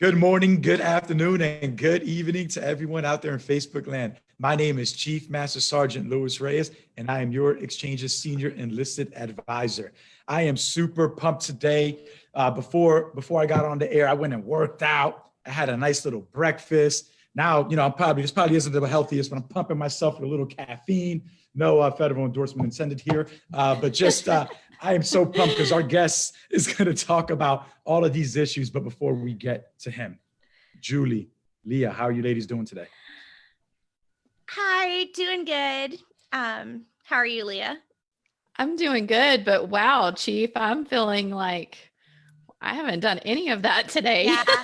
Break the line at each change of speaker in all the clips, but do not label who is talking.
Good morning, good afternoon, and good evening to everyone out there in Facebook land. My name is Chief Master Sergeant Luis Reyes, and I am your Exchange's Senior Enlisted Advisor. I am super pumped today. Uh, before, before I got on the air, I went and worked out. I had a nice little breakfast. Now, you know, I'm probably, this probably isn't the healthiest, but I'm pumping myself with a little caffeine. No uh, federal endorsement intended here, uh, but just, uh, I am so pumped because our guest is going to talk about all of these issues. But before we get to him, Julie, Leah, how are you ladies doing today?
Hi, doing good. Um, how are you, Leah?
I'm doing good, but wow, Chief, I'm feeling like I haven't done any of that today.
Yeah.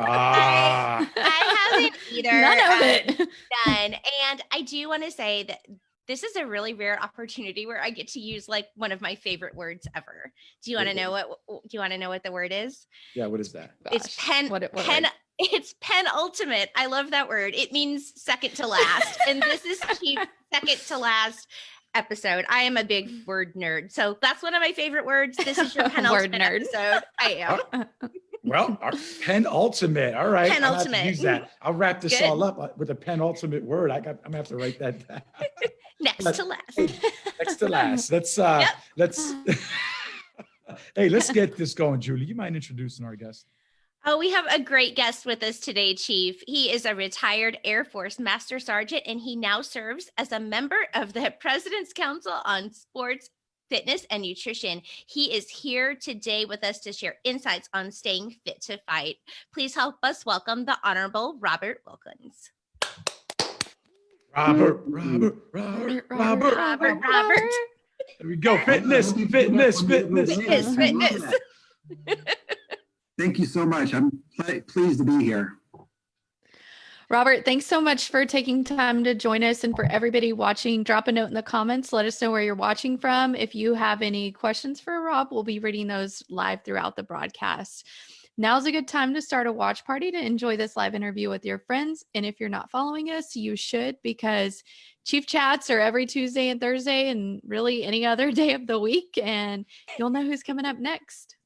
Ah.
I, I haven't either.
None of
um,
it.
Done. And I do want to say that this is a really rare opportunity where I get to use like one of my favorite words ever. Do you want to know what do you want to know what the word is?
Yeah, what is that?
it's
Gosh,
pen
what it- what
pen
word?
it's penultimate. I love that word. It means second to last. and this is Chief second to last episode. I am a big word nerd. So that's one of my favorite words. This is your
Word
penultimate
nerd.
episode. I am.
Well, our penultimate. All right. I'm gonna have to
Penultimate.
Use that. I'll wrap this
Good.
all up uh, with a penultimate word. I got, I'm gonna have to write that down.
Next
But-
to last.
Hey, Next to last. Let's, uh,
Yep.
let's, hey, let's get this going, Julie. You mind introducing our guest?
Oh, we have a great guest with us today, Chief. He is a retired Air Force Master Sergeant, and he now serves as a member of the President's Council on Sports, Fitness, and Nutrition. He is here today with us to share insights on staying fit to fight. Please help us welcome the Honorable Robert Wilkins.
Robert, Robert, Robert, Robert.
Robert, Robert.
There we go. Fitness, fitness, fitness.
Fitness, fitness.
Thank you so much. I'm pleased to be here.
Robert, thanks so much for taking time to join us and for everybody watching. Drop a note in the comments. Let us know where you're watching from. If you have any questions for Rob, we'll be reading those live throughout the broadcast. Now's a good time to start a watch party to enjoy this live interview with your friends. And if you're not following us, you should because Chief Chats are every Tuesday and Thursday and really any other day of the week. And you'll know who's coming up next.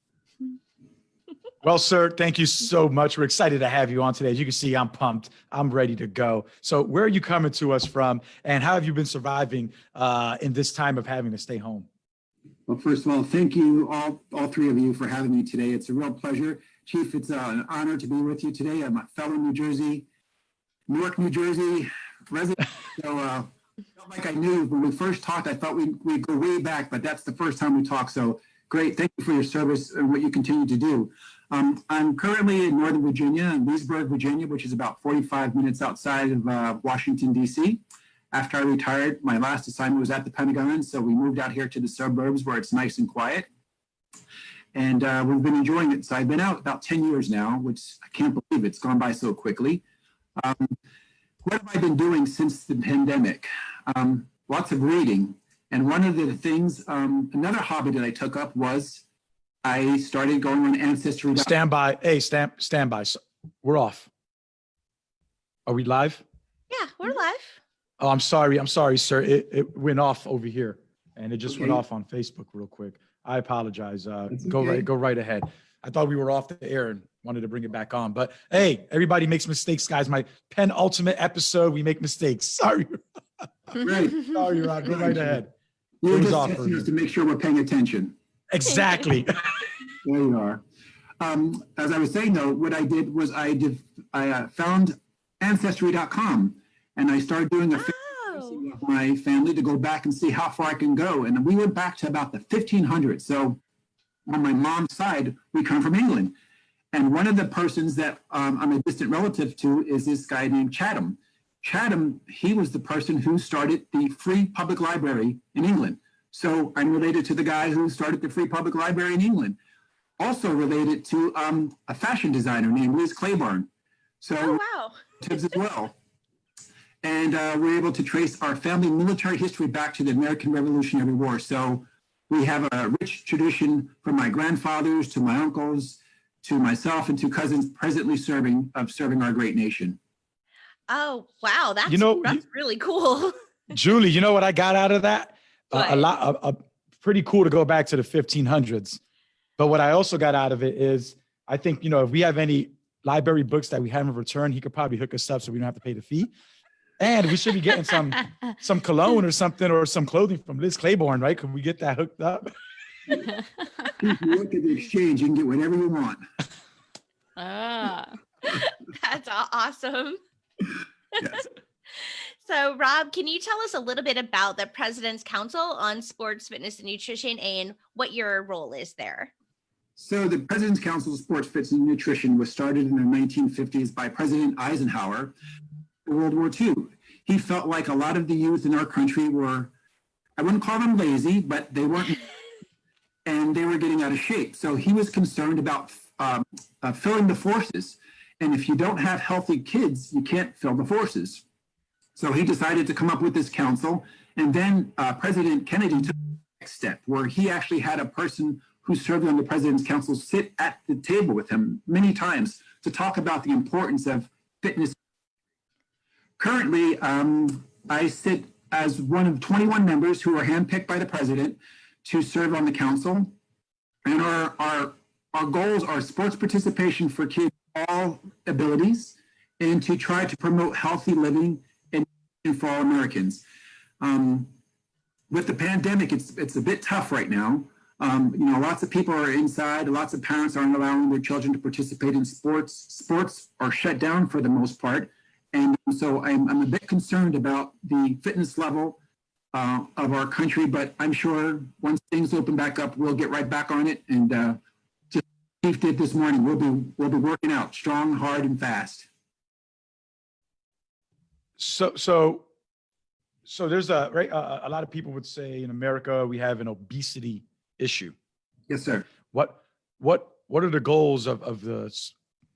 Well, sir, thank you so much. We're excited to have you on today. As you can see, I'm pumped. I'm ready to go. So where are you coming to us from and how have you been surviving uh, in this time of having to stay home?
Well, first of all, thank you all, all three of you for having me today. It's a real pleasure. Chief, it's uh, an honor to be with you today. I'm a fellow New Jersey, Newark, New Jersey resident. So uh, felt like I knew when we first talked, I thought we'd, we'd go way back, but that's the first time we talked. So great. Thank you for your service and what you continue to do. Um, I'm currently in Northern Virginia, in Leesburg, Virginia, which is about 45 minutes outside of uh, Washington, D.C. After I retired, my last assignment was at the Pentagon, so we moved out here to the suburbs where it's nice and quiet. And uh, we've been enjoying it. So I've been out about 10 years now, which I can't believe it's gone by so quickly. Um, what have I been doing since the pandemic? Um, lots of reading. And one of the things, um, another hobby that I took up was I started going on Ancestry.
Stand by. Hey, stand, stand by. So- We're off. Are we live?
Yeah, we're live.
Oh, I'm sorry. I'm sorry, sir. It, it went off over here and it just went off on Facebook real quick. I apologize. Uh,
That's
go
okay.
right, go right ahead. I thought we were off the air and wanted to bring it back on, but hey, everybody makes mistakes, guys. My penultimate episode, we make mistakes. Sorry,
Right.
sorry, Rob. Go right ahead.
You were just
off
testing us to make sure we're paying attention.
Exactly.
There you are. Um, as I was saying though, what I did was I did, I uh, found ancestry.com and I started doing a
Oh,
of my family to go back and see how far I can go. And we went back to about the 1500s. So on my mom's side, we come from England. And one of the persons that um, I'm a distant relative to is this guy named Chatham. Chatham, he was the person who started the free public library in England. So I'm related to the guy who started the free public library in England. Also related to um, a fashion designer named Liz Claiborne. So
oh wow.
relatives as well. And uh, we're able to trace our family military history back to the American Revolutionary War. So we have a rich tradition from my grandfathers to my uncles to myself and to cousins presently serving of serving our great nation.
Oh wow, that's
you know,
that's really cool.
Julie, you know what I got out of that? A- a lot, a, a- pretty cool to go back to the 1500s. But what I also got out of it is, I think you know, if we have any library books that we haven't returned, he could probably hook us up so we don't have to pay the fee. And we should be getting some some cologne or something or some clothing from Liz Claiborne, right? Could we get that hooked up?
If you look at the exchange, you can get whatever you want.
ah.
That's aw- awesome.
Yes.
So, Rob, can you tell us a little bit about the President's Council on Sports, Fitness, and Nutrition and what your role is there?
So the President's Council of Sports, Fitness, and Nutrition was started in the 1950s by President Eisenhower for World War II. He felt like a lot of the youth in our country were, I wouldn't call them lazy, but they weren't, and they were getting out of shape. So he was concerned about um, uh, filling the forces. And if you don't have healthy kids, you can't fill the forces. So he decided to come up with this council. And then uh, President Kennedy took the next step where he actually had a person who served on the president's council sit at the table with him many times to talk about the importance of fitness. Currently, um, I sit as one of 21 members who are handpicked by the president to serve on the council. And our, our, our goals are sports participation for kids of all abilities and to try to promote healthy living for all Americans. Um, with the pandemic, it's, it's a bit tough right now. Um, you know, lots of people are inside. Lots of parents aren't allowing their children to participate in sports. Sports are shut down for the most part. And so I'm, I'm a bit concerned about the fitness level uh, of our country, but I'm sure once things open back up, we'll get right back on it. And uh, just Chief did this morning, we'll be, we'll be working out strong, hard, and fast.
So, so, so there's a, right, a, a lot of people would say in America, we have an obesity issue.
Yes, sir.
What, what, what are the goals of, of the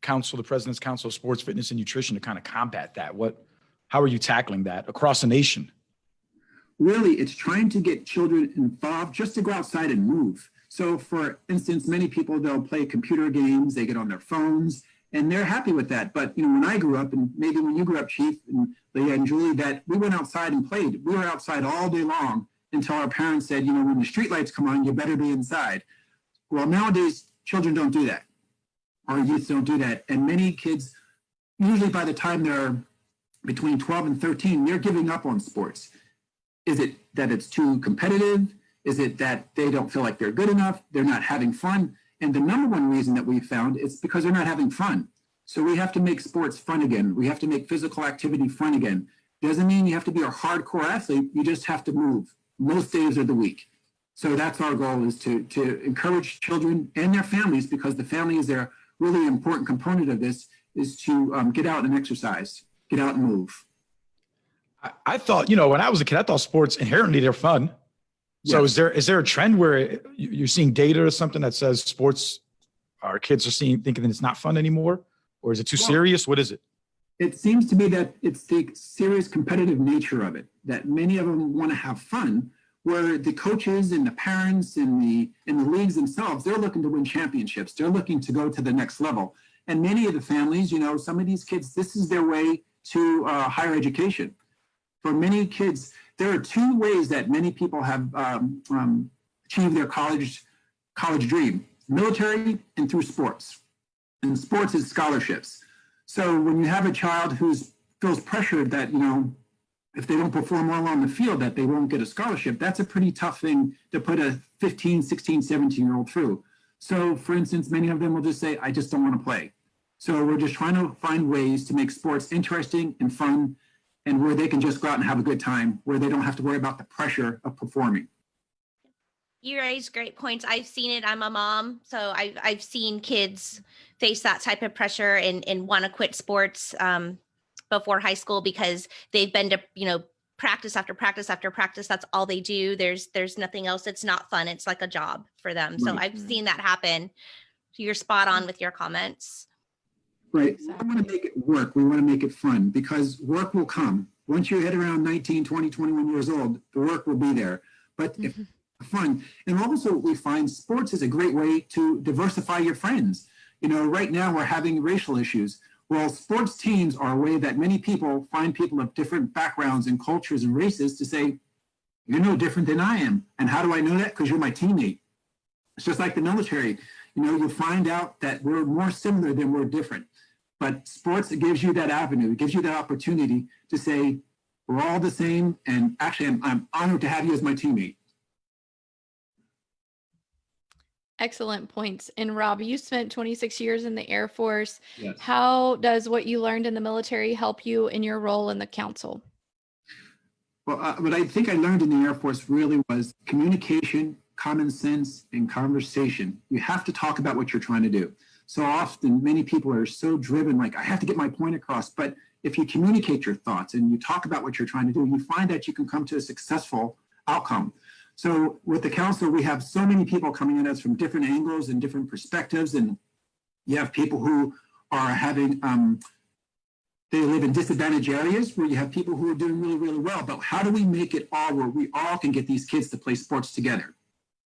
council, the president's council of sports, fitness and nutrition to kind of combat that? What, how are you tackling that across the nation?
really it's trying to get children involved just to go outside and move. So for instance, many people, they'll play computer games, they get on their phones and they're happy with that. But you know, when I grew up and maybe when you grew up, Chief and Leah and Julie, that we went outside and played. We were outside all day long until our parents said, you know, when the street lights come on, you better be inside. Well, nowadays, children don't do that. Our youth don't do that. And many kids, usually by the time they're between 12 and 13, they're giving up on sports. Is it that it's too competitive? Is it that they don't feel like they're good enough? They're not having fun? And the number one reason that we found is because they're not having fun. So we have to make sports fun again. We have to make physical activity fun again. Doesn't mean you have to be a hardcore athlete. You just have to move most days of the week. So that's our goal is to, to encourage children and their families because the family is their really important component of this is to um, get out and exercise, get out and move.
I, I thought, you know, when I was a kid, I thought sports inherently they're fun. So
Yes.
is there, is there a trend where you- you're seeing data or something that says sports, our kids are seeing, thinking that it's not fun anymore? Or is it too
Well-
serious? What is it?
it seems to be that it's the serious competitive nature of it that many of them want to have fun where the coaches and the parents and the and the leagues themselves they're looking to win championships they're looking to go to the next level and many of the families you know some of these kids this is their way to uh, higher education for many kids there are two ways that many people have um, um, achieved their college college dream military and through sports and sports is scholarships so when you have a child who feels pressured that, you know, if they don't perform well on the field, that they won't get a scholarship, that's a pretty tough thing to put a 15, 16, 17 year old through. So for instance, many of them will just say, I just don't want to play. So we're just trying to find ways to make sports interesting and fun and where they can just go out and have a good time, where they don't have to worry about the pressure of performing.
You raise great points. I've seen it. I'm a mom, so I've I've seen kids face that type of pressure and and want to quit sports um, before high school because they've been to you know practice after practice after practice. That's all they do. There's there's nothing else. It's not fun. It's like a job for them. So
Right.
I've seen that happen. You're spot on with your comments.
Right. We want to make it work. We want to make it fun because work will come. Once you hit around 19, 20, 21 years old, the work will be there. But if mm-hmm. fun, and also we find sports is a great way to diversify your friends. You know, right now we're having racial issues. Well, sports teams are a way that many people find people of different backgrounds and cultures and races to say, you're no different than I am. And how do I know that? Because you're my teammate. It's just like the military. You know, you'll find out that we're more similar than we're different. But sports it gives you that avenue, it gives you that opportunity to say, we're all the same. And actually, I'm, I'm honored to have you as my teammate.
Excellent points. And Rob, you spent 26 years in the Air Force.
Yes.
How does what you learned in the military help you in your role in the council?
Well, uh, what I think I learned in the Air Force really was communication, common sense, and conversation. You have to talk about what you're trying to do. So often, many people are so driven, like, I have to get my point across. But if you communicate your thoughts and you talk about what you're trying to do, you find that you can come to a successful outcome. So with the council, we have so many people coming at us from different angles and different perspectives. And you have people who are having, um, they live in disadvantaged areas where you have people who are doing really, really well. But how do we make it all where we all can get these kids to play sports together?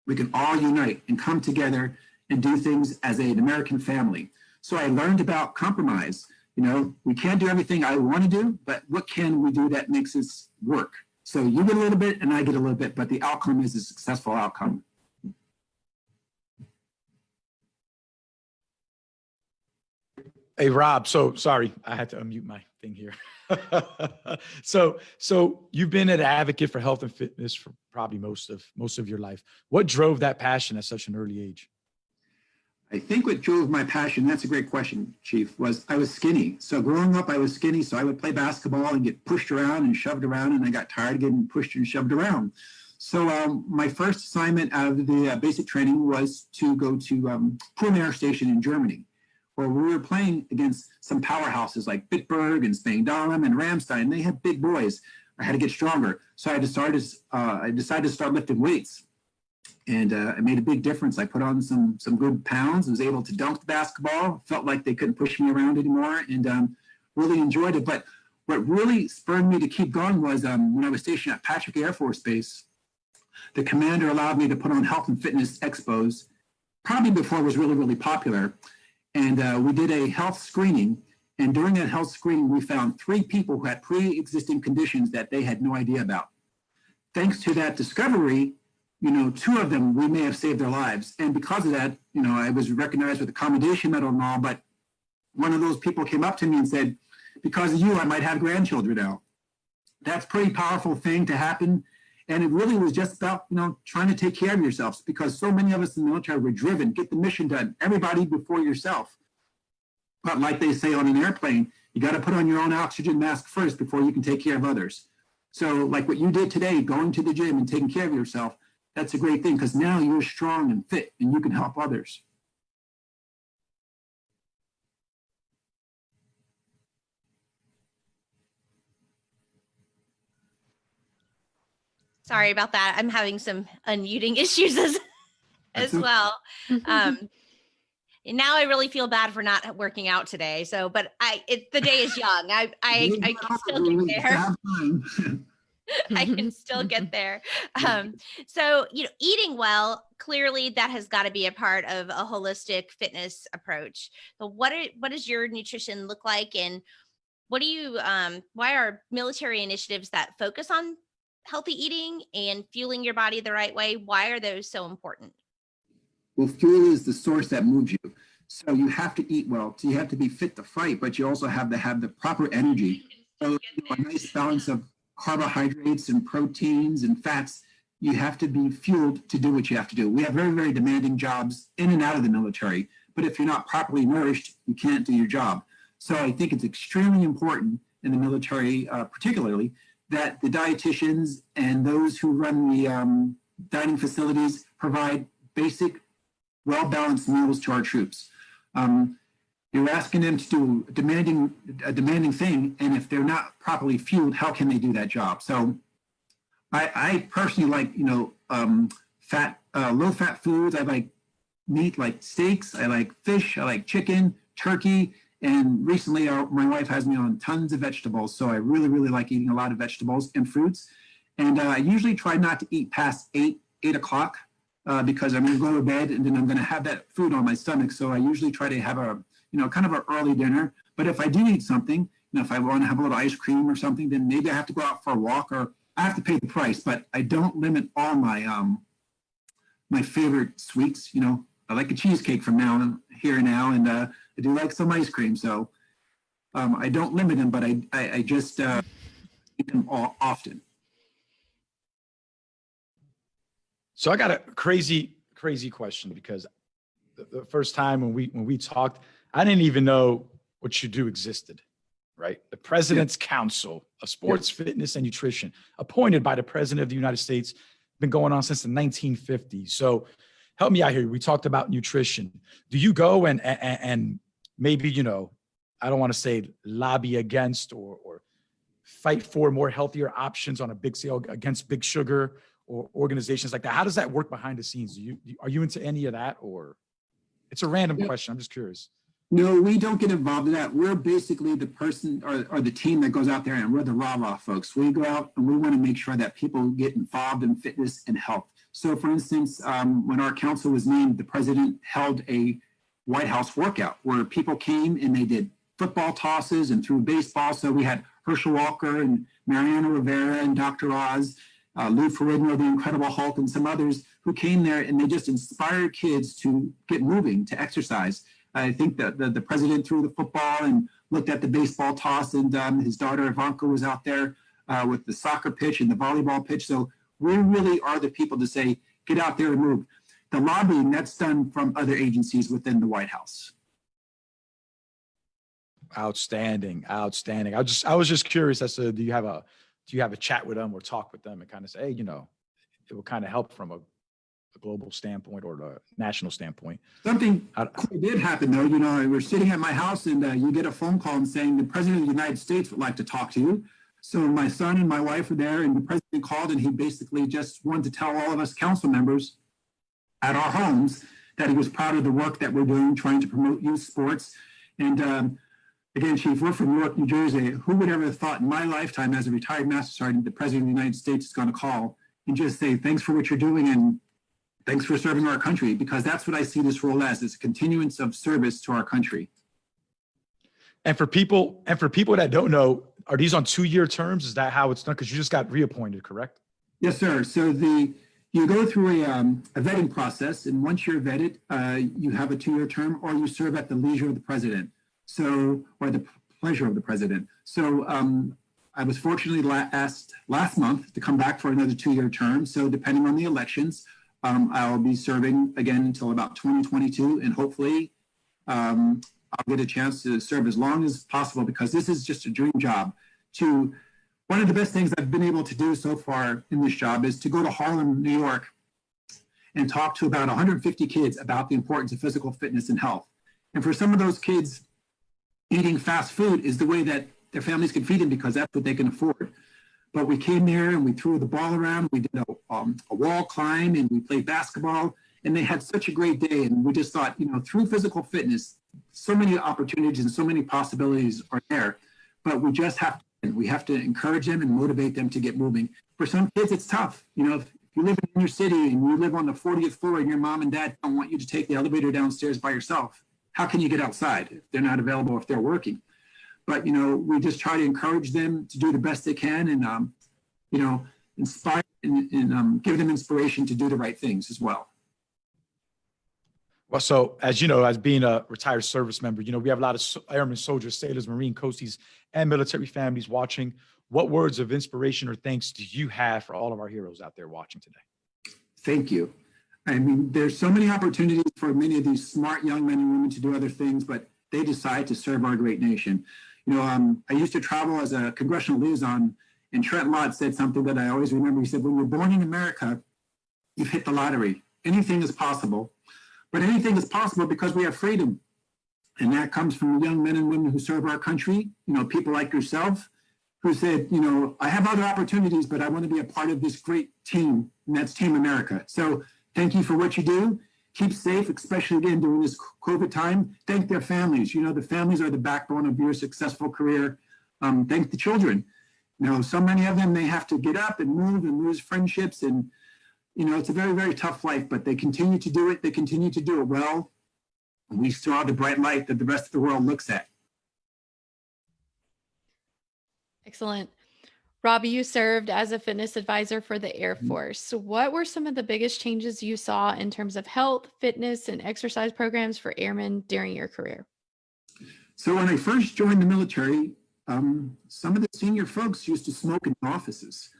We can all unite and come together and do things as an American family. So I learned about compromise. You know, we can't do everything I want to do, but what can we do that makes us work? So you get a little bit and I get a little bit, but the outcome is a successful outcome.
Hey, Rob, so sorry, I had to unmute my thing here. so, so you've been an advocate for health and fitness for probably most of most of your life. What drove that passion at such an early age?
I think what drove my passion, that's a great question, Chief, was I was skinny. So growing up, I was skinny, so I would play basketball and get pushed around and shoved around, and I got tired of getting pushed and shoved around. So um, my first assignment out of the uh, basic training was to go to um, Air Station in Germany, where we were playing against some powerhouses like Bitburg and Spangdahlem and Ramstein. They had big boys. I had to get stronger. So I decided, uh, I decided to start lifting weights and uh, it made a big difference. I put on some some good pounds, was able to dunk the basketball, felt like they couldn't push me around anymore, and um, really enjoyed it. But what really spurred me to keep going was um, when I was stationed at Patrick Air Force Base, the commander allowed me to put on health and fitness expos, probably before it was really, really popular. And uh, we did a health screening. And during that health screening, we found three people who had pre-existing conditions that they had no idea about. Thanks to that discovery, you know, two of them, we may have saved their lives. And because of that, you know, I was recognized with a commendation medal and all, but one of those people came up to me and said, because of you, I might have grandchildren now. That's pretty powerful thing to happen. And it really was just about, you know, trying to take care of yourselves because so many of us in the military were driven, get the mission done, everybody before yourself. But like they say on an airplane, you got to put on your own oxygen mask first before you can take care of others. So like what you did today, going to the gym and taking care of yourself, that's a great thing because now you're strong and fit and you can help others.
Sorry about that. I'm having some unmuting issues as as well. Um, and now I really feel bad for not working out today. So, but I, it, the day is young. I, I, I can still get there. I can still get there. Um, so, you know, eating well, clearly that has got to be a part of a holistic fitness approach. So what are, what does your nutrition look like? And what do you, um, why are military initiatives that focus on healthy eating and fueling your body the right way? Why are those so important?
Well, fuel is the source that moves you. So you have to eat well. So you have to be fit to fight, but you also have to have the proper energy. So you know, a nice balance of carbohydrates and proteins and fats, you have to be fueled to do what you have to do. We have very, very demanding jobs in and out of the military, but if you're not properly nourished, you can't do your job. So I think it's extremely important in the military, uh, particularly, that the dietitians and those who run the um, dining facilities provide basic, well-balanced meals to our troops. Um, you're asking them to do a demanding, a demanding thing, and if they're not properly fueled, how can they do that job? So I, I personally like, you know, um, fat, uh, low-fat foods. I like meat like steaks. I like fish. I like chicken, turkey. And recently our, my wife has me on tons of vegetables. So I really, really like eating a lot of vegetables and fruits. And uh, I usually try not to eat past eight, eight o'clock uh, because I'm to go to bed and then I'm going to have that food on my stomach. So I usually try to have a you know, kind of an early dinner. But if I do eat something, you know, if I want to have a little ice cream or something, then maybe I have to go out for a walk or I have to pay the price. But I don't limit all my um my favorite sweets. You know, I like a cheesecake from now and here now, and uh, I do like some ice cream. So Um, I don't limit them, but I, I, I just, uh, eat them all often.
So I got a crazy, crazy question because the, the first time when we when we talked, I didn't even know what you do existed, right? The President's Council of Sports, Fitness, and Nutrition, appointed by the President of the United States, been going on since the 1950s. So help me out here. We talked about nutrition. Do you go and and, and maybe you know, I don't want to say lobby against or or fight for more healthier options on a big sale against big sugar or organizations like that? How does that work behind the scenes? Do you, are you into any of that or it's a random
Yeah.
question. I'm just curious.
No, we don't get involved in that. We're basically the person or, or the team that goes out there and we're the rah-rah folks. We go out and we want to make sure that people get involved in fitness and health. So for instance, um, when our council was named, the president held a White House workout where people came and they did football tosses and threw baseball. So we had Herschel Walker and Mariano Rivera and Dr. Oz, uh, Lou Ferrigno, the Incredible Hulk, and some others who came there and they just inspired kids to get moving, to exercise. I think that the, the president threw the football and looked at the baseball toss, and um, his daughter Ivanka was out there uh, with the soccer pitch and the volleyball pitch. So we really are the people to say, get out there and move. The lobbying that's done from other agencies within the White House.
Outstanding, outstanding. I just, I was just curious as to, do you have a, do you have a chat with them or talk with them and kind of say, hey, you know, it will kind of help from a, a global standpoint or the national standpoint.
Something
I-
cool did happen though. You know, we're sitting at my house and uh, you get a phone call and saying the president of the United States would like to talk to you. So my son and my wife were there and the president called and he basically just wanted to tell all of us council members at our homes that he was proud of the work that we're doing, trying to promote youth sports. And um, again, Chief, we're from Newark, New Jersey. Who would ever have thought in my lifetime as a retired Master Sergeant, the President of the United States is going to call and just say, thanks for what you're doing and thanks for serving our country, because that's what I see this role as, is a continuance of service to our country.
And for people, and for people that don't know, are these on two-year terms? Is that how it's done? Because you just got reappointed, correct?
Yes, sir. So the, you go through a, um, a vetting process, and once you're vetted, uh, you have a two-year term, or you serve at the leisure of the president. So, or the pleasure of the president. So um, I was fortunately la- asked last month to come back for another two-year term. So depending on the elections, um, I'll be serving again until about 2022, and hopefully um, I'll get a chance to serve as long as possible because this is just a dream job. To one of the best things I've been able to do so far in this job is to go to Harlem, New York, and talk to about 150 kids about the importance of physical fitness and health. And for some of those kids, eating fast food is the way that their families can feed them because that's what they can afford. But we came there and we threw the ball around. We did a, um, a wall climb and we played basketball. And they had such a great day. And we just thought, you know, through physical fitness, so many opportunities and so many possibilities are there. But we just have to, we have to encourage them and motivate them to get moving. For some kids, it's tough. You know, if you live in your city and you live on the 40th floor and your mom and dad don't want you to take the elevator downstairs by yourself, how can you get outside if they're not available if they're working? But, you know, we just try to encourage them to do the best they can and, um, you know, inspire and, and um, give them inspiration to do the right things as well.
Well, so as you know, as being a retired service member, you know, we have a lot of airmen, soldiers, sailors, Marine, coasties, and military families watching. What words of inspiration or thanks do you have for all of our heroes out there watching today?
Thank you. I mean, there's so many opportunities for many of these smart young men and women to do other things, but they decide to serve our great nation. You know, um, I used to travel as a congressional liaison, and Trent Lott said something that I always remember. He said, when you're born in America, you've hit the lottery. Anything is possible, but anything is possible because we have freedom. And that comes from the young men and women who serve our country, you know, people like yourself, who said, you know, I have other opportunities, but I want to be a part of this great team, and that's Team America. So thank you for what you do. Keep safe, especially again during this COVID time. Thank their families. You know, the families are the backbone of your successful career. Um, thank the children. You know, so many of them, they have to get up and move and lose friendships. And, you know, it's a very, very tough life, but they continue to do it. They continue to do it well. We saw the bright light that the rest of the world looks at.
Excellent. Robbie, you served as a fitness advisor for the Air
Mhm.
Force. What were some of the biggest changes you saw in terms of health, fitness, and exercise programs for airmen during your career?
So when I first joined the military, um, some of the senior folks used to smoke in offices.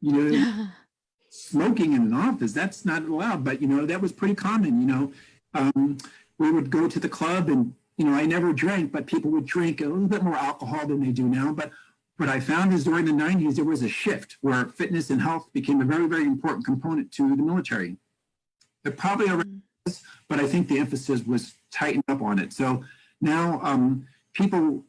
You know, smoking in an office, that's not allowed, but you know, that was pretty common, you know. Um, we would go to the club and, you know, I never drank, but people would drink a little bit more alcohol than they do now. But what I found is during the 90s, there was a shift where fitness and health became a very, very important component to the military. It probably already was, but I think the emphasis was tightened up on it. So now um, people,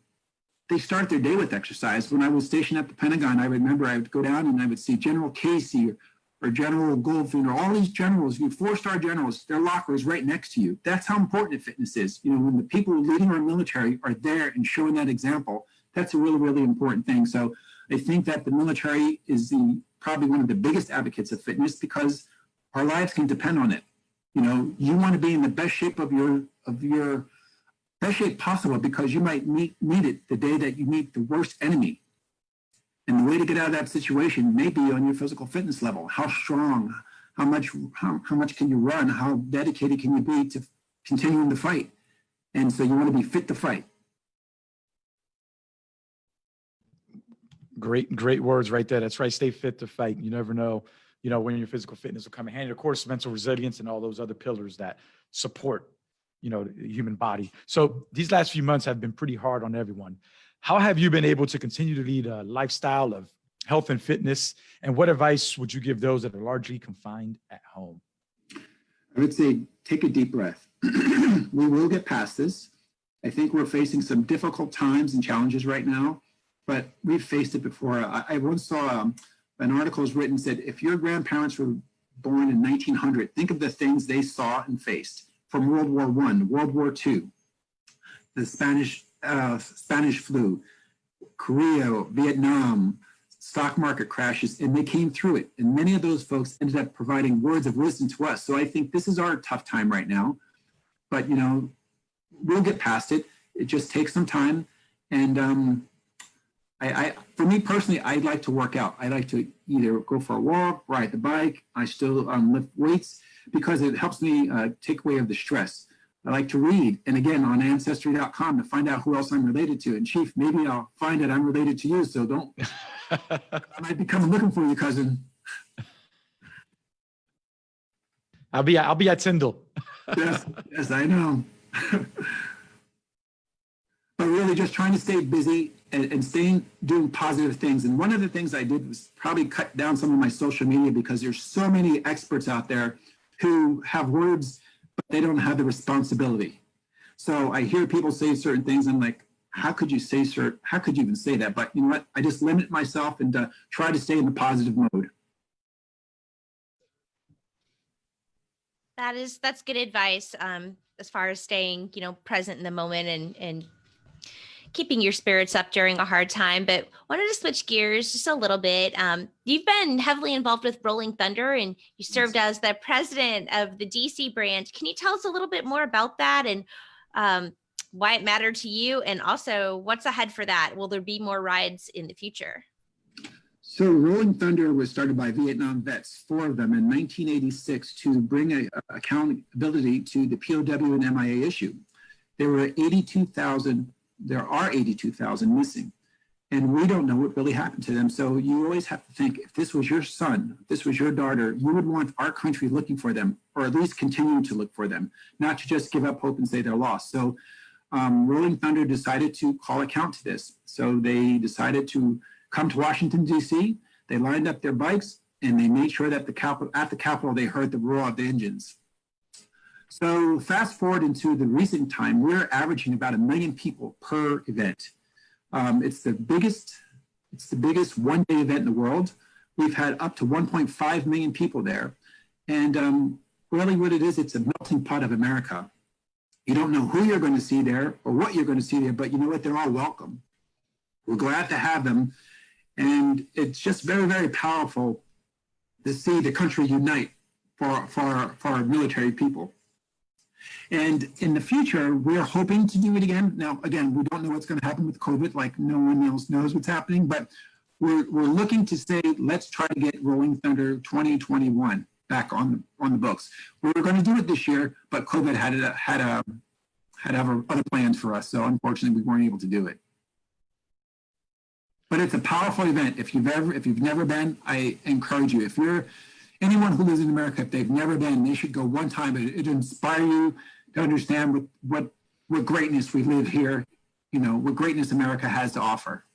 they start their day with exercise. When I was stationed at the Pentagon, I remember I would go down and I would see General Casey or, General Goldfein or all these generals, you four-star generals, their locker is right next to you. That's how important fitness is. You know, when the people leading our military are there and showing that example, that's a really, really important thing. So I think that the military is the probably one of the biggest advocates of fitness because our lives can depend on it. You know, you want to be in the best shape of your of your best shape possible because you might meet need it the day that you meet the worst enemy. And the way to get out of that situation may be on your physical fitness level. How strong, how much, how, how much can you run? How dedicated can you be to continuing the fight? And so you want to be fit to fight.
Great, great words right there. That's right. Stay fit to fight. You never know, you know, when your physical fitness will come in handy. Of course, mental resilience and all those other pillars that support, you know, the human body. So these last few months have been pretty hard on everyone. How have you been able to continue to lead a lifestyle of health and fitness? And what advice would you give those that are largely confined at home?
I would say take a deep breath. we will get past this. I think we're facing some difficult times and challenges right now but we've faced it before. I, I once saw um, an article was written said, if your grandparents were born in 1900, think of the things they saw and faced from World War One, World War Two, the Spanish uh, Spanish flu, Korea, Vietnam, stock market crashes, and they came through it. And many of those folks ended up providing words of wisdom to us. So I think this is our tough time right now, but you know, we'll get past it. It just takes some time. And um, I, I, for me personally, I like to work out. I like to either go for a walk, ride the bike. I still um, lift weights because it helps me uh, take away of the stress. I like to read. And again, on ancestry.com to find out who else I'm related to. And Chief, maybe I'll find that I'm related to you. So don't, I might be coming looking for you, cousin.
I'll be, I'll be at Tyndall.
yes, yes, I know. but really just trying to stay busy and, and, staying doing positive things. And one of the things I did was probably cut down some of my social media because there's so many experts out there who have words, but they don't have the responsibility. So I hear people say certain things. I'm like, how could you say certain, how could you even say that? But you know what? I just limit myself and uh, try to stay in the positive mode.
That is, that's good advice. Um, as far as staying, you know, present in the moment and, and keeping your spirits up during a hard time. But wanted to switch gears just a little bit. Um, you've been heavily involved with Rolling Thunder and you served yes. as the president of the DC branch. Can you tell us a little bit more about that and um, why it mattered to you? And also what's ahead for that? Will there be more rides in the future?
So Rolling Thunder was started by Vietnam vets, four of them in 1986 to bring a, a accountability to the POW and MIA issue. There were 82,000 there are 82,000 missing and we don't know what really happened to them. So you always have to think, if this was your son, this was your daughter, you would want our country looking for them, or at least continuing to look for them, not to just give up hope and say they're lost. So um, Rolling Thunder decided to call account to this. So they decided to come to Washington, D.C., they lined up their bikes, and they made sure that the Capitol, at the Capitol they heard the roar of the engines. So fast forward into the recent time, we're averaging about a million people per event. Um, it's the biggest, it's the biggest one-day event in the world. We've had up to 1.5 million people there. And um, really what it is, it's a melting pot of America. You don't know who you're going to see there or what you're going to see there, but you know what? They're all welcome. We're glad to have them. And it's just very, very powerful to see the country unite for, for, for our military people. And in the future, we're hoping to do it again. Now, again, we don't know what's going to happen with COVID, like no one else knows what's happening, but we're, we're looking to say, let's try to get Rolling Thunder 2021 back on the, on the books. We were going to do it this year, but COVID had a, had a, had other other plans for us. So unfortunately, we weren't able to do it. But it's a powerful event. If you've ever, if you've never been, I encourage you. If you're anyone who lives in America, if they've never been, they should go one time. It, it inspire you to understand what, what, what greatness we live here, you know, what greatness America has to offer.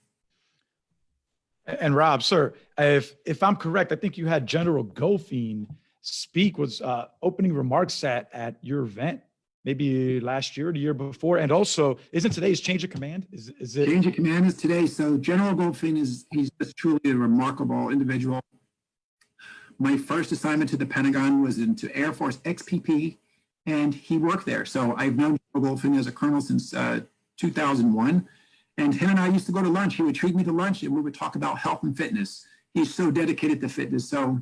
And Rob, sir, if if I'm correct, I think you had General Goldfein speak was uh, opening remarks at at your event, maybe last year or the year before. And also, isn't today's change of command? Is is it?
Change of command is today. So General Goldfein is, he's just truly a remarkable individual. My first assignment to the Pentagon was into Air Force XPP, and he worked there. So I've known General Goldfein as a colonel since uh, 2001. And him and I used to go to lunch. He would treat me to lunch and we would talk about health and fitness. He's so dedicated to fitness. So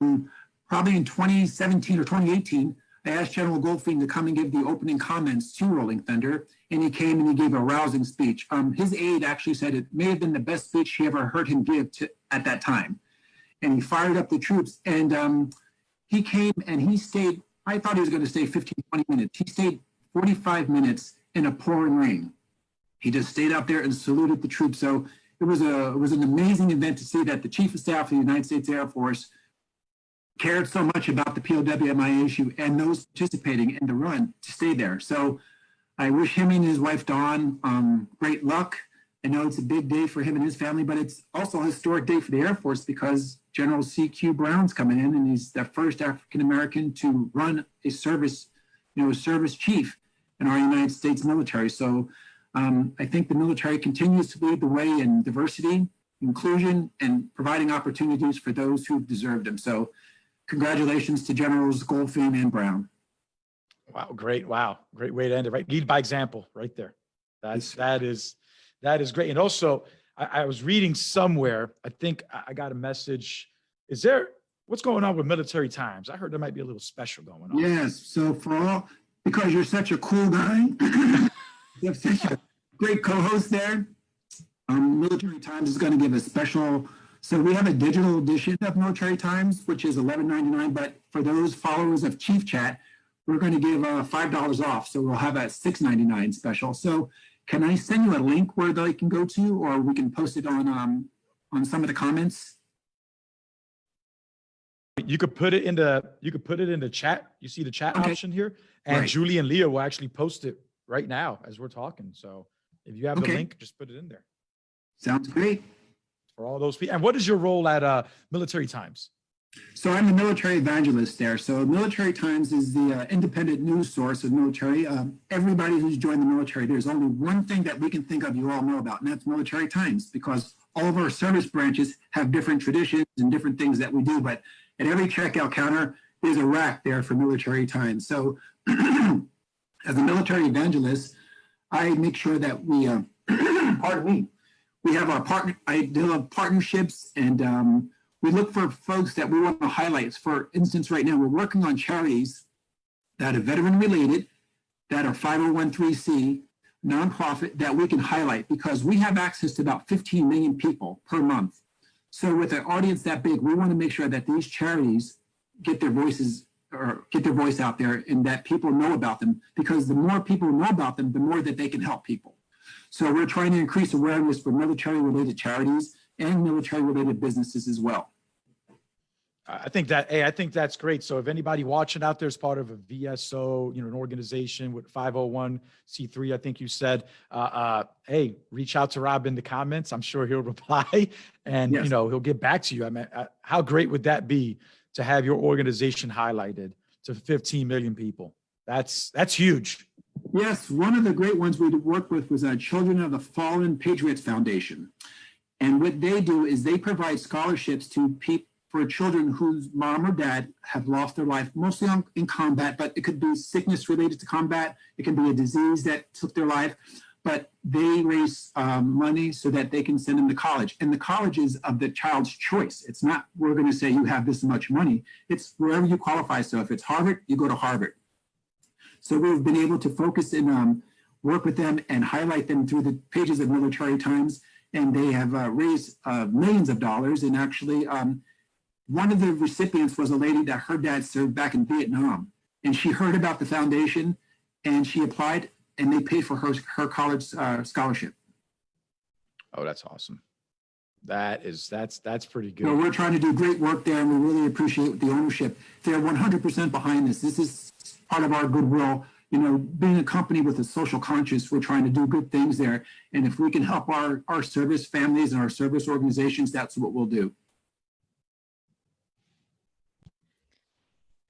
um, probably in 2017 or 2018, I asked General Goldfein to come and give the opening comments to Rolling Thunder, and he came and he gave a rousing speech. Um, his aide actually said it may have been the best speech he ever heard him give to, at that time. And he fired up the troops, and um, he came and he stayed, I thought he was going to stay 15, 20 minutes. He stayed 45 minutes in a pouring rain. He just stayed out there and saluted the troops. So it was a it was an amazing event to see that the Chief of Staff of the United States Air Force cared so much about the POWMI issue and those participating in the run to stay there. So I wish him and his wife Dawn um, great luck. I know it's a big day for him and his family, but it's also a historic day for the Air Force because General C.Q. Brown's coming in and he's the first African American to run a service, you know, a service chief in our United States military. So um, I think the military continues to lead the way in diversity, inclusion, and providing opportunities for those who deserve them. So congratulations to Generals Goldfein and Brown.
Wow, great! Wow, great way to end it. Right, lead by example, right there. That's that is that is great. And also, I, I was reading somewhere. I think I got a message. Is there what's going on with military times? I heard there might be a little special going on.
Yes, so for all, because you're such a cool guy, you have such a great co-host there. Um, Military Times is going to give a special, so we have a digital edition of Military Times, which is $11.99, but for those followers of Chief Chat, we're going to give uh, $5 off. So we'll have a $6.99 special. So can I send you a link where they can go to, or we can post it on, um, on some of the comments?
You could put it in the you could put it in the chat. You see the chat
Okay.
option here, and
Right.
Julie and Leah will actually post it right now as we're talking. So if you have the link, just put it in there
Sounds great.
for all those people. And what is your role at uh, Military Times?
So I'm the military evangelist there. So Military Times is the uh, independent news source of military. Um, everybody who's joined the military, there's only one thing that we can think of you all know about, and that's Military Times, because all of our service branches have different traditions and different things that we do. But at every checkout counter, there's a rack there for Military Times. So as a military evangelist, I make sure that we, uh, pardon me, we have our partner, I develop partnerships and um, we look for folks that we want to highlight. For instance, right now, we're working on charities that are veteran related, that are 501c nonprofit that we can highlight because we have access to about 15 million people per month. So with an audience that big, we want to make sure that these charities get their voices or get their voice out there and that people know about them because the more people know about them, the more that they can help people. So we're trying to increase awareness for military related charities and military related businesses as well.
I think that, hey, I think that's great. So if anybody watching out there is part of a VSO, you know, an organization with 501c3, I think you said, uh, uh, hey, reach out to Rob in the comments. I'm sure he'll reply and, you know, he'll get back to you. I mean, uh, how great would that be to have your organization highlighted to 15 million people? That's, that's huge.
Yes, one of the great ones we worked with was uh, Children of the Fallen Patriots Foundation. And what they do is they provide scholarships to people for children whose mom or dad have lost their life, mostly on, in combat, but it could be sickness related to combat. It can be a disease that took their life, but they raise um, money so that they can send them to college. And the college is of the child's choice. It's not, we're going to say you have this much money. It's wherever you qualify. So if it's Harvard, you go to Harvard. So we've been able to focus and um, work with them and highlight them through the pages of Military Times. And they have uh, raised uh, millions of dollars. And actually, um, one of the recipients was a lady that her dad served back in Vietnam. And she heard about the foundation and she applied and they paid for her, her college uh, scholarship.
Oh, that's awesome. That is, that's, that's pretty good.
we're trying to do great work there and we really appreciate the ownership. They're 100% behind this. This is part of our goodwill. You know, being a company with a social conscience, we're trying to do good things there. And if we can help our, our service families and our service organizations, that's what we'll do.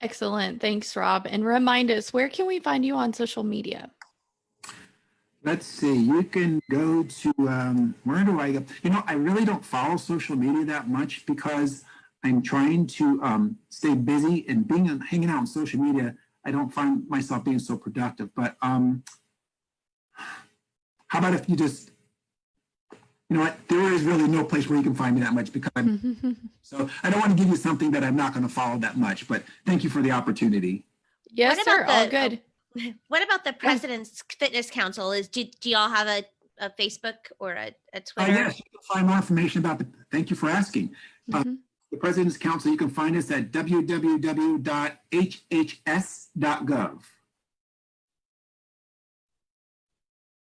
Excellent. Thanks, Rob. And remind us, where can we find you on social media?
Let's see, you can go to, um, where do I go? You know, I really don't follow social media that much because I'm trying to um, stay busy and being hanging out on social media. I don't find myself being so productive, but um, how about if you just, you know what, there is really no place where you can find me that much because I'm, so I don't want to give you something that I'm not going to follow that much, but thank you for the opportunity.
yes,
What
sir.
about
All
the-
good.
What about the President's Fitness Council? Is do, do y'all have a, a Facebook or a, a
Uh,
Twitter?
yes, you can find more information about the, thank you for asking. Uh,
Mhm.
The President's Council, you can find us at www.hhs.gov.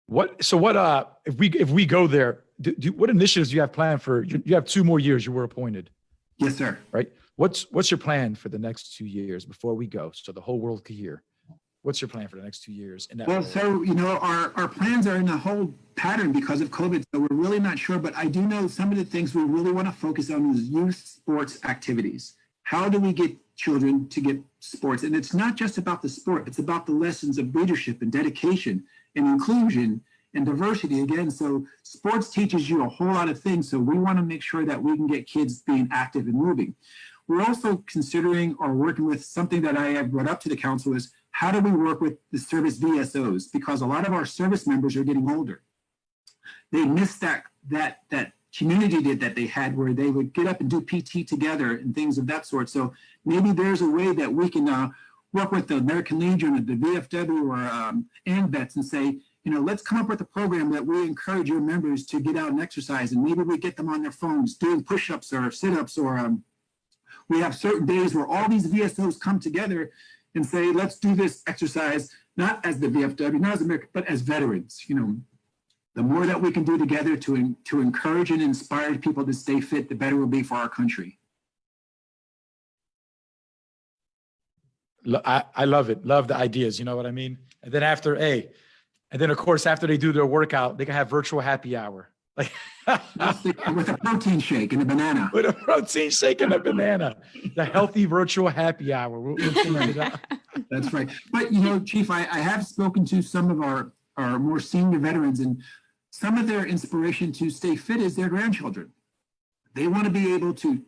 What, so what, uh, if we, if we go there, do, do, what initiatives do you have planned for, you, you have two more years you were appointed,
Yes, sir.
right? What's, what's your plan for the next two years before we go? So the whole world could hear. What's your plan for the next two years? that
Well,
role?
so, you know, our, our plans are in a whole pattern because of COVID, so we're really not sure, but I do know some of the things we really want to focus on is youth sports activities. How do we get children to get sports? And it's not just about the sport, it's about the lessons of leadership and dedication and inclusion and diversity again. So sports teaches you a whole lot of things. So we want to make sure that we can get kids being active and moving. We're also considering or working with something that I have brought up to the council is how do we work with the service VSOs? Because a lot of our service members are getting older. They miss that that that community did that they had where they would get up and do PT together and things of that sort. So maybe there's a way that we can uh, work with the American Legion or the VFW or um, AMVETS and say, you know, let's come up with a program that we encourage your members to get out and exercise. And maybe we get them on their phones doing push-ups or sit-ups or um, we have certain days where all these VSOs come together and say, let's do this exercise, not as the VFW, not as America, but as veterans, you know. The more that we can do together to, to encourage and inspire people to stay fit, the better it will be for our country.
I, I love it. Love the ideas. You know what I mean? And then after, A, and then of course, after they do their workout, they can have virtual happy hour. Like
With a protein shake and a banana.
with a protein shake and a banana, the healthy virtual happy hour. We'll- we'll figure it out.
That's right. But you know, Chief, I, I have spoken to some of our, our more senior veterans and some of their inspiration to stay fit is their grandchildren. They want to be able to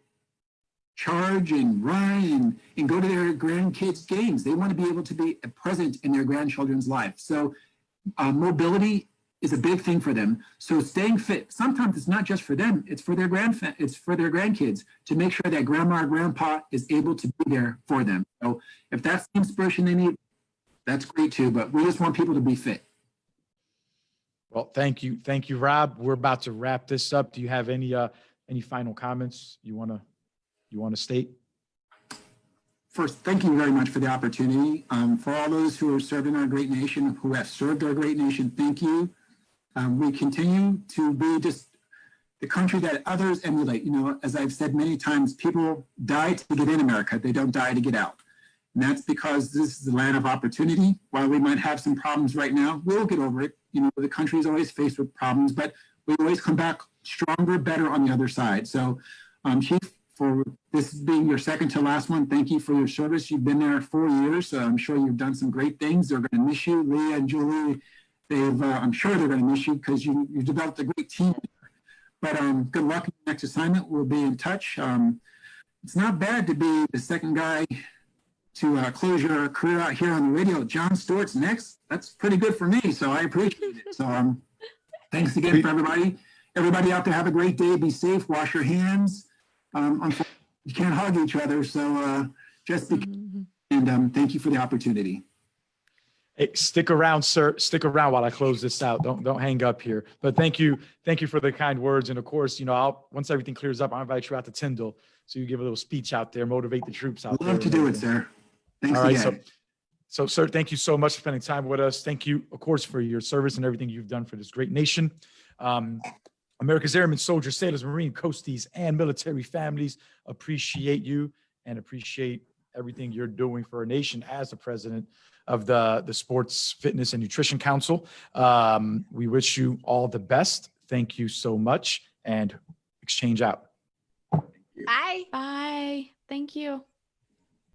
charge and run and, and go to their grandkids' games. They want to be able to be present in their grandchildren's life. So uh, mobility is a big thing for them. So staying fit, sometimes it's not just for them, it's for their grandfa- it's for their grandkids to make sure that grandma or grandpa is able to be there for them. So if that's the inspiration they need, that's great too, but we just want people to be fit.
Well, thank you. Thank you, Rob. We're about to wrap this up. Do you have any, uh, any final comments you want to, you want to state?
First, thank you very much for the opportunity. Um, for all those who are serving our great nation, who have served our great nation, thank you. Um, we continue to be just the country that others emulate. You know, as I've said many times, people die to get in America. They don't die to get out. And that's because this is the land of opportunity. While we might have some problems right now, we'll get over it. You know, the country is always faced with problems, but we always come back stronger, better on the other side. So, um, Chief, for this being your second to last one, thank you for your service. You've been there four years, so I'm sure you've done some great things. They're going to miss you. Leah and Julie, they've, uh, I'm sure they're going to miss you because you, you developed a great team. But um, good luck in the next assignment. We'll be in touch. Um, it's not bad to be the second guy to uh, close your career out here on the radio. John Stewart's next. That's pretty good for me, so I appreciate it. So um, thanks again for everybody. Everybody out there, have a great day. Be safe. Wash your hands. Um, you can't hug each other, so uh, just be.
Mhm.
And um, thank you for the opportunity.
Hey, stick around, sir. Stick around while I close this out. Don't, don't hang up here. But thank you. Thank you for the kind words. And of course, you know, I'll, once everything clears up, I'll invite you out to Tyndall. So you give a little speech out there, motivate the troops out
I'd
there.
love to do it, sir. Thanks
All right. So
again.
So, sir, thank you so much for spending time with us. Thank you, of course, for your service and everything you've done for this great nation. Um, America's airmen, soldiers, sailors, marine, coasties, and military families appreciate you and appreciate everything you're doing for our nation as the president of the, the Sports Fitness and Nutrition Council. Um, we wish you all the best. Thank you so much and exchange out.
Bye.
Bye. Thank you.